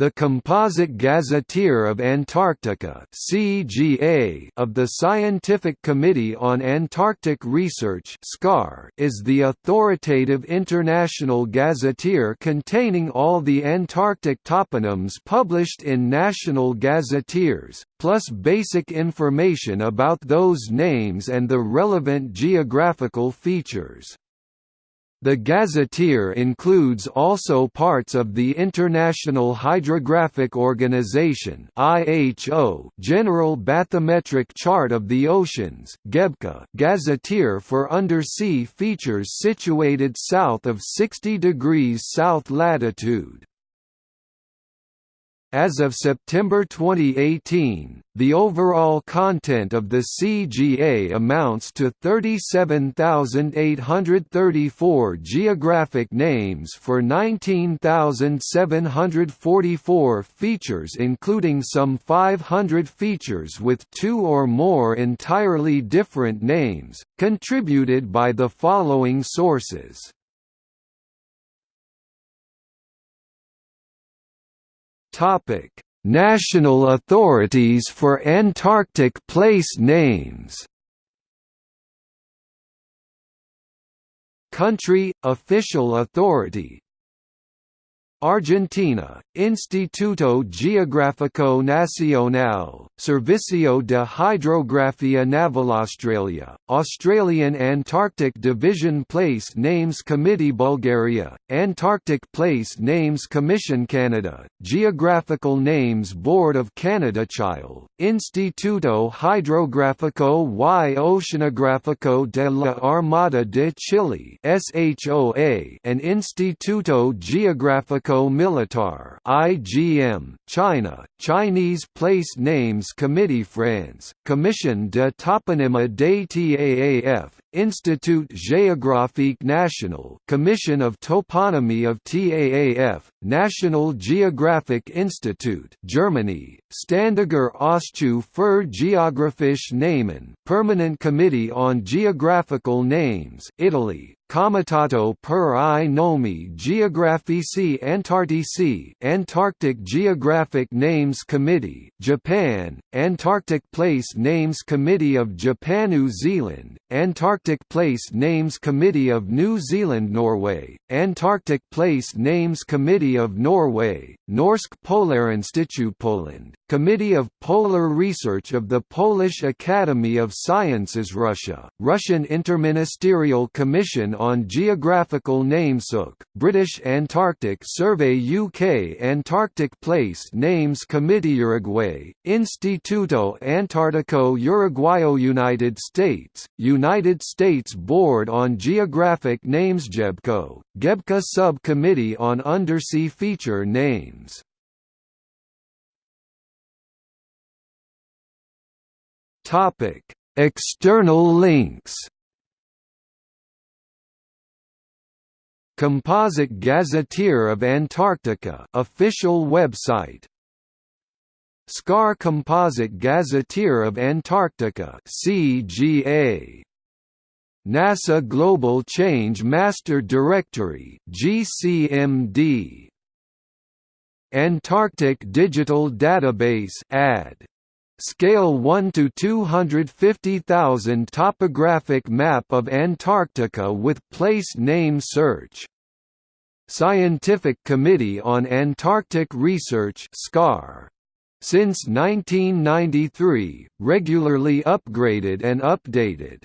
The Composite Gazetteer of Antarctica of the Scientific Committee on Antarctic Research is the authoritative international gazetteer containing all the Antarctic toponyms published in national gazetteers, plus basic information about those names and the relevant geographical features. The gazetteer includes also parts of the International Hydrographic Organization (IHO) General Bathymetric Chart of the Oceans (GEBCO) gazetteer for undersea features situated south of 60 degrees south latitude. As of September 2018, the overall content of the CGA amounts to 37,834 geographic names for 19,744 features including some 500 features with two or more entirely different names, contributed by the following sources. Topic: National authorities for Antarctic place names. Country official authority. Argentina, Instituto Geográfico Nacional, Servicio de Hidrografía Naval Australia, Australian Antarctic Division Place Names Committee Bulgaria, Antarctic Place Names Commission Canada, Geographical Names Board of Canada Chile, Instituto Hidrográfico y Oceanográfico de la Armada de Chile SHOA and Instituto Geográfico Militar (IGM), China, Chinese Place Names Committee France, Commission de Toponymie des TAAF, Institut Géographique National, Commission of Toponymy of TAAF, National Geographic Institute, Germany, Ständiger Ausschuss für Geographische Namen, Permanent Committee on Geographical Names, Italy, Comitato per i nomi geografici antartici Antarctic Geographic Names Committee, Japan, Antarctic Place Names Committee of Japan New Zealand, Antarctic Place Names Committee of New Zealand Norway, Antarctic Place Names Committee of Norway, Norsk Polarinstitute Poland, Committee of Polar Research of the Polish Academy of Sciences Russia, Russian Interministerial Commission on Geographical Names UK, British Antarctic Survey UK Antarctic Place Names Committee Uruguay, Instituto Antartico Uruguayo United States, United States Board on Geographic Names GEBCO, GEBCA Subcommittee on Undersea Feature Names Topic: External links. Composite Gazetteer of Antarctica official website. SCAR Composite Gazetteer of Antarctica CGA. NASA Global Change Master Directory GCMD. Antarctic Digital Database AD Scale 1 to 250,000 topographic map of Antarctica with place name search. Scientific Committee on Antarctic Research (SCAR). Since 1993, regularly upgraded and updated.